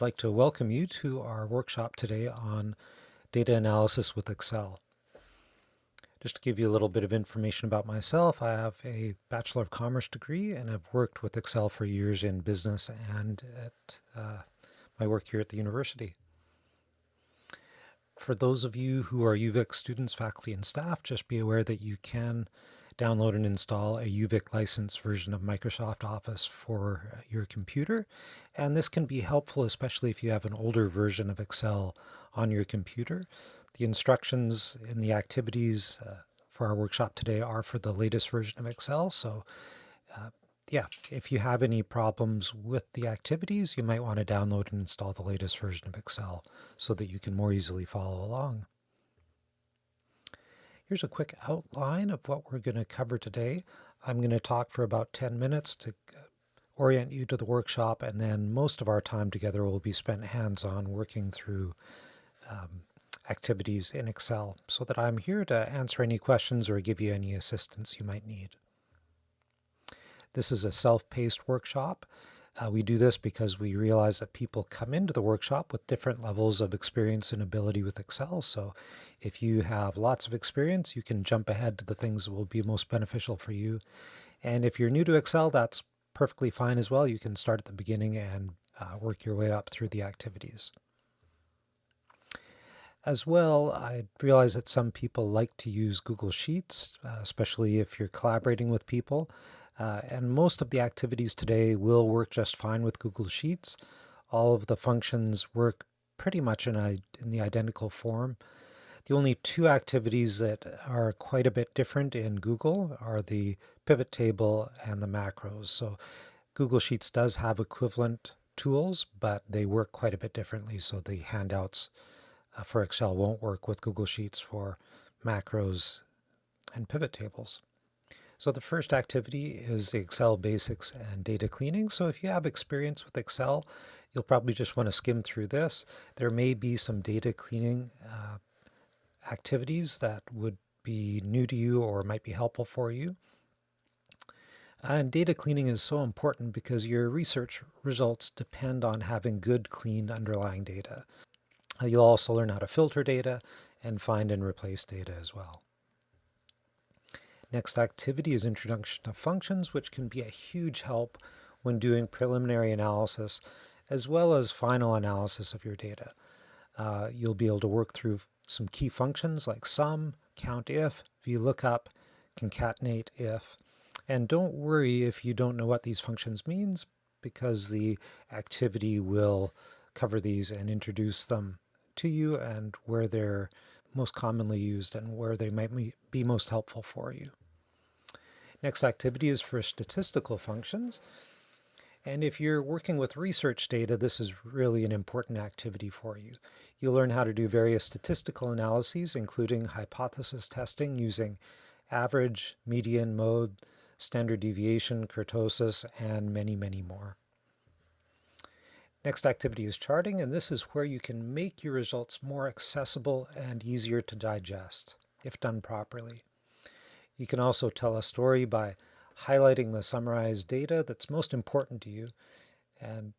like to welcome you to our workshop today on data analysis with Excel. Just to give you a little bit of information about myself, I have a Bachelor of Commerce degree and have worked with Excel for years in business and at uh, my work here at the university. For those of you who are UVic students, faculty, and staff, just be aware that you can download and install a UVic licensed version of Microsoft Office for uh, your computer. And this can be helpful, especially if you have an older version of Excel on your computer. The instructions in the activities uh, for our workshop today are for the latest version of Excel. So uh, yeah, if you have any problems with the activities, you might want to download and install the latest version of Excel so that you can more easily follow along. Here's a quick outline of what we're going to cover today. I'm going to talk for about 10 minutes to uh, orient you to the workshop, and then most of our time together will be spent hands-on working through um, activities in Excel so that I'm here to answer any questions or give you any assistance you might need. This is a self-paced workshop. Uh, we do this because we realize that people come into the workshop with different levels of experience and ability with Excel. So if you have lots of experience, you can jump ahead to the things that will be most beneficial for you. And if you're new to Excel, that's perfectly fine as well. You can start at the beginning and uh, work your way up through the activities. As well, I realize that some people like to use Google Sheets, uh, especially if you're collaborating with people. Uh, and most of the activities today will work just fine with Google Sheets. All of the functions work pretty much in, a, in the identical form. The only two activities that are quite a bit different in Google are the pivot table and the macros. So Google Sheets does have equivalent tools, but they work quite a bit differently. So the handouts uh, for Excel won't work with Google Sheets for macros and pivot tables. So the first activity is the Excel basics and data cleaning. So if you have experience with Excel, you'll probably just want to skim through this. There may be some data cleaning uh, activities that would be new to you or might be helpful for you. And data cleaning is so important because your research results depend on having good, clean underlying data. You'll also learn how to filter data and find and replace data as well. Next activity is introduction to functions, which can be a huge help when doing preliminary analysis as well as final analysis of your data. Uh, you'll be able to work through some key functions like sum, countif, VLOOKUP, concatenate if, and don't worry if you don't know what these functions means because the activity will cover these and introduce them to you and where they're most commonly used and where they might be most helpful for you. Next activity is for statistical functions. And if you're working with research data, this is really an important activity for you. You'll learn how to do various statistical analyses, including hypothesis testing using average, median, mode, standard deviation, kurtosis, and many, many more. Next activity is charting, and this is where you can make your results more accessible and easier to digest, if done properly. You can also tell a story by highlighting the summarized data that's most important to you and,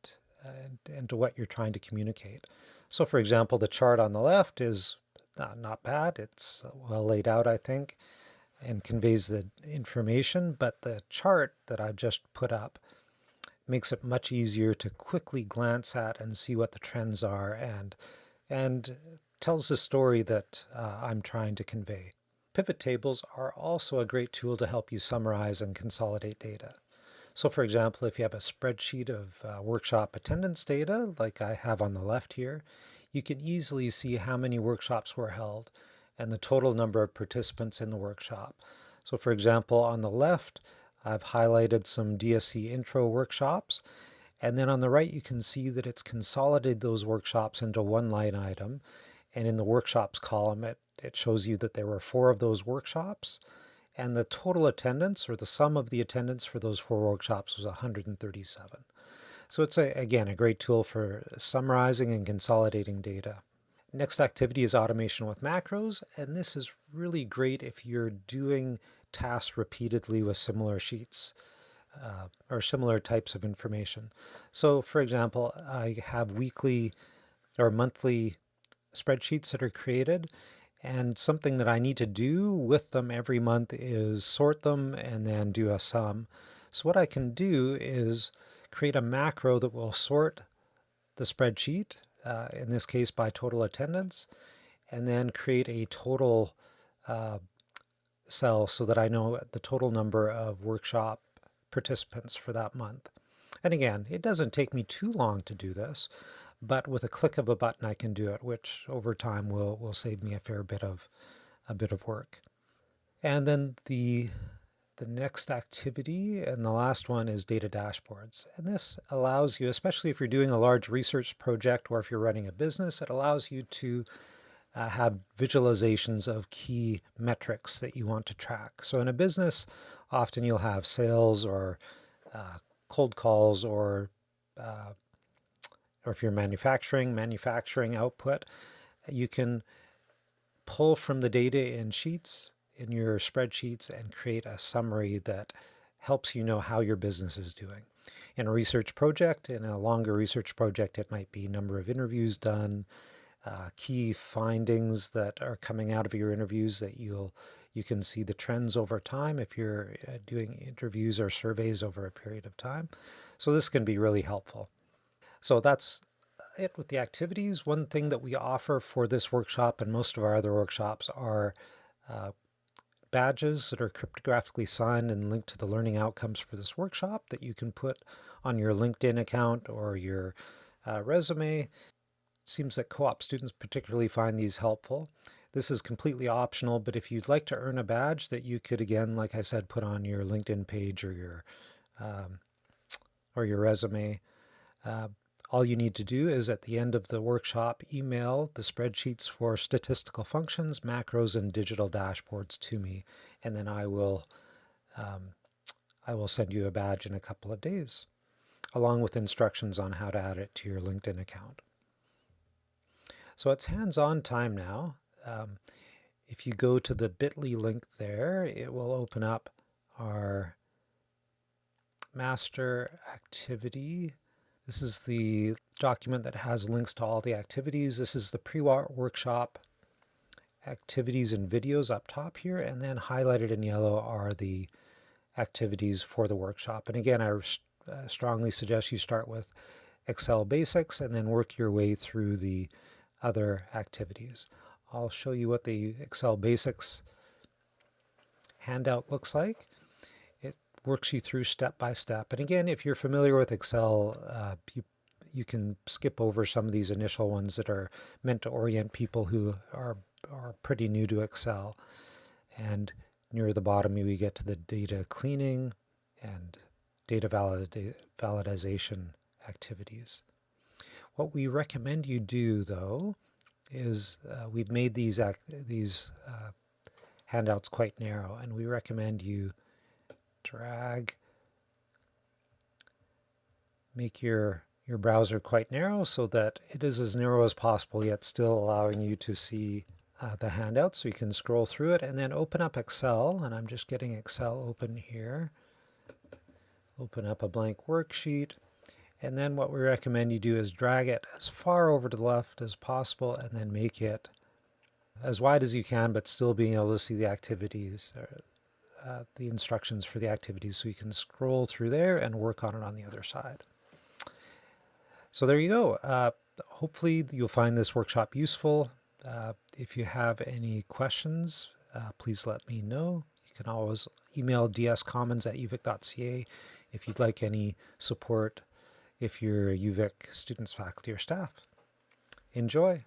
and, and to what you're trying to communicate. So for example, the chart on the left is not, not bad. It's well laid out, I think, and conveys the information, but the chart that I've just put up makes it much easier to quickly glance at and see what the trends are and, and tells the story that uh, I'm trying to convey. Pivot tables are also a great tool to help you summarize and consolidate data. So for example, if you have a spreadsheet of uh, workshop attendance data, like I have on the left here, you can easily see how many workshops were held and the total number of participants in the workshop. So for example, on the left, I've highlighted some DSC intro workshops. And then on the right, you can see that it's consolidated those workshops into one line item. And in the workshops column, it, it shows you that there were four of those workshops. And the total attendance, or the sum of the attendance for those four workshops was 137. So it's, a, again, a great tool for summarizing and consolidating data. Next activity is automation with macros, and this is really great if you're doing tasks repeatedly with similar sheets. uh, or similar types of information. So for example, I have weekly or monthly spreadsheets that are created and something that I need to do with them every month is sort them and then do a sum. So what I can do is create a macro that will sort the spreadsheet, uh, in this case by total attendance, and then create a total uh, cell so that I know the total number of workshop participants for that month. And again, it doesn't take me too long to do this, but with a click of a button I can do it, which over time will, will save me a fair bit of a bit of work. And then the the next activity and the last one is data dashboards. And this allows you, especially if you're doing a large research project or if you're running a business, it allows you to uh, have visualizations of key metrics that you want to track. So in a business, often you'll have sales or uh, cold calls or uh, or if you're manufacturing, manufacturing output, you can pull from the data in sheets in your spreadsheets and create a summary that helps you know how your business is doing. In a research project, in a longer research project, it might be number of interviews done, uh, key findings that are coming out of your interviews that you'll you can see the trends over time if you're uh, doing interviews or surveys over a period of time. So this can be really helpful. So that's it with the activities. One thing that we offer for this workshop and most of our other workshops are uh, badges that are cryptographically signed and linked to the learning outcomes for this workshop that you can put on your LinkedIn account or your uh, resume. It seems that co-op students particularly find these helpful. This is completely optional, but if you'd like to earn a badge that you could, again, like I said, put on your LinkedIn page or your um, or your resume, uh, all you need to do is at the end of the workshop, email the spreadsheets for statistical functions, macros, and digital dashboards to me, and then I will, um, I will send you a badge in a couple of days, along with instructions on how to add it to your LinkedIn account. So it's hands-on time now. Um, if you go to the bit.ly link there, it will open up our master activity this is the document that has links to all the activities. This is the pre-workshop activities and videos up top here, and then highlighted in yellow are the activities for the workshop. And again, I uh, strongly suggest you start with Excel basics and then work your way through the other activities. I'll show you what the Excel basics handout looks like works you through step by step. And again, if you're familiar with Excel, uh, you, you can skip over some of these initial ones that are meant to orient people who are, are pretty new to Excel. And near the bottom, we get to the data cleaning and data valid validization activities. What we recommend you do, though, is uh, we've made these these uh, handouts quite narrow, and we recommend you drag, make your, your browser quite narrow so that it is as narrow as possible, yet still allowing you to see uh, the handout so you can scroll through it and then open up Excel. And I'm just getting Excel open here. Open up a blank worksheet. And then what we recommend you do is drag it as far over to the left as possible and then make it as wide as you can, but still being able to see the activities, the instructions for the activities so you can scroll through there and work on it on the other side. So there you go. Uh, hopefully you'll find this workshop useful. Uh, if you have any questions, uh, please let me know. You can always email dscommons at uvic.ca if you'd like any support if you're UVic students, faculty, or staff. Enjoy!